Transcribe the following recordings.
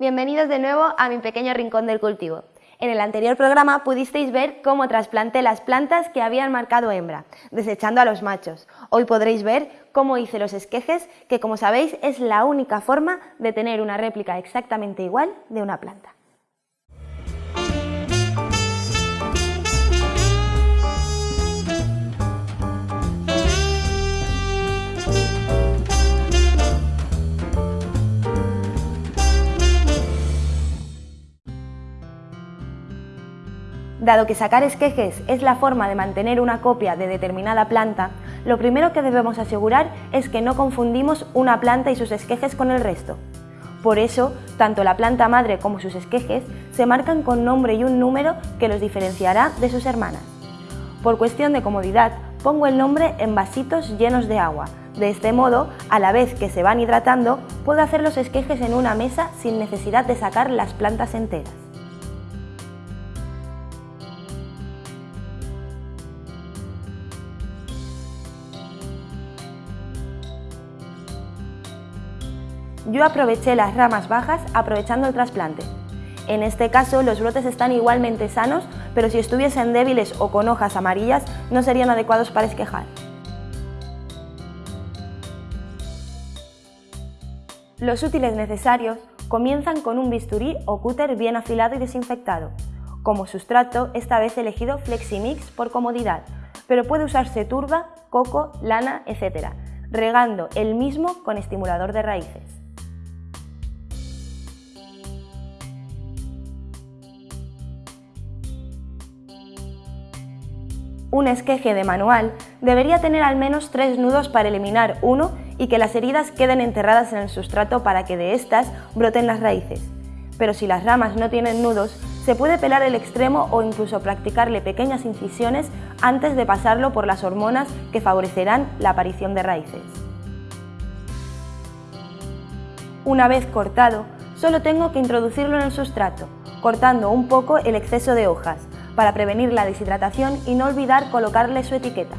Bienvenidos de nuevo a mi pequeño rincón del cultivo. En el anterior programa pudisteis ver cómo trasplanté las plantas que habían marcado hembra, desechando a los machos. Hoy podréis ver cómo hice los esquejes, que como sabéis es la única forma de tener una réplica exactamente igual de una planta. Dado que sacar esquejes es la forma de mantener una copia de determinada planta, lo primero que debemos asegurar es que no confundimos una planta y sus esquejes con el resto. Por eso, tanto la planta madre como sus esquejes se marcan con nombre y un número que los diferenciará de sus hermanas. Por cuestión de comodidad, pongo el nombre en vasitos llenos de agua. De este modo, a la vez que se van hidratando, puedo hacer los esquejes en una mesa sin necesidad de sacar las plantas enteras. Yo aproveché las ramas bajas aprovechando el trasplante. En este caso los brotes están igualmente sanos, pero si estuviesen débiles o con hojas amarillas no serían adecuados para esquejar. Los útiles necesarios comienzan con un bisturí o cúter bien afilado y desinfectado. Como sustrato, esta vez he elegido Fleximix por comodidad, pero puede usarse turba, coco, lana, etc., regando el mismo con estimulador de raíces. Un esqueje de manual debería tener al menos tres nudos para eliminar uno y que las heridas queden enterradas en el sustrato para que de estas broten las raíces. Pero si las ramas no tienen nudos, se puede pelar el extremo o incluso practicarle pequeñas incisiones antes de pasarlo por las hormonas que favorecerán la aparición de raíces. Una vez cortado, solo tengo que introducirlo en el sustrato, cortando un poco el exceso de hojas, para prevenir la deshidratación y no olvidar colocarle su etiqueta.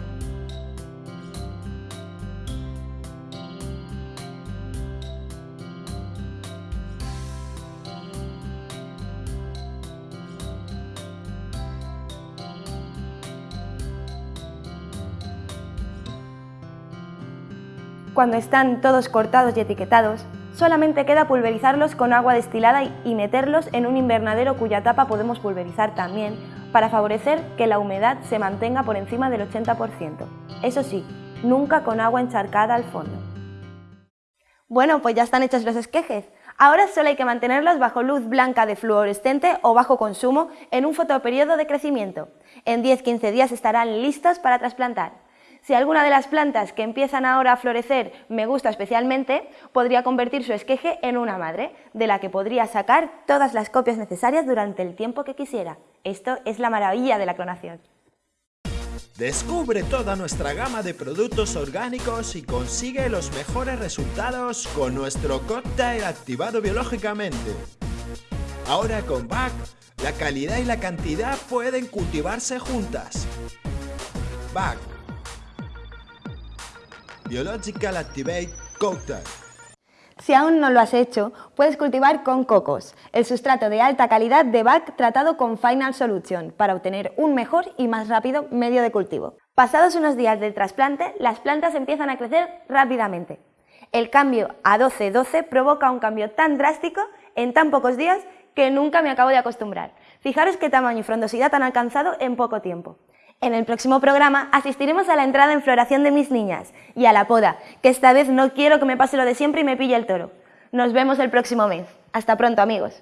Cuando están todos cortados y etiquetados, solamente queda pulverizarlos con agua destilada y meterlos en un invernadero cuya tapa podemos pulverizar también para favorecer que la humedad se mantenga por encima del 80%. Eso sí, nunca con agua encharcada al fondo. Bueno, pues ya están hechos los esquejes. Ahora solo hay que mantenerlos bajo luz blanca de fluorescente o bajo consumo en un fotoperiodo de crecimiento. En 10-15 días estarán listos para trasplantar. Si alguna de las plantas que empiezan ahora a florecer me gusta especialmente, podría convertir su esqueje en una madre, de la que podría sacar todas las copias necesarias durante el tiempo que quisiera. Esto es la maravilla de la clonación. Descubre toda nuestra gama de productos orgánicos y consigue los mejores resultados con nuestro cóctel activado biológicamente. Ahora con BAC, la calidad y la cantidad pueden cultivarse juntas. BAC Biological Activate Cocktail. Si aún no lo has hecho, puedes cultivar con cocos, el sustrato de alta calidad de BAC tratado con Final Solution para obtener un mejor y más rápido medio de cultivo. Pasados unos días del trasplante, las plantas empiezan a crecer rápidamente. El cambio a 12-12 provoca un cambio tan drástico en tan pocos días que nunca me acabo de acostumbrar. Fijaros qué tamaño y frondosidad han alcanzado en poco tiempo. En el próximo programa asistiremos a la entrada en floración de mis niñas y a la poda, que esta vez no quiero que me pase lo de siempre y me pille el toro. Nos vemos el próximo mes. Hasta pronto amigos.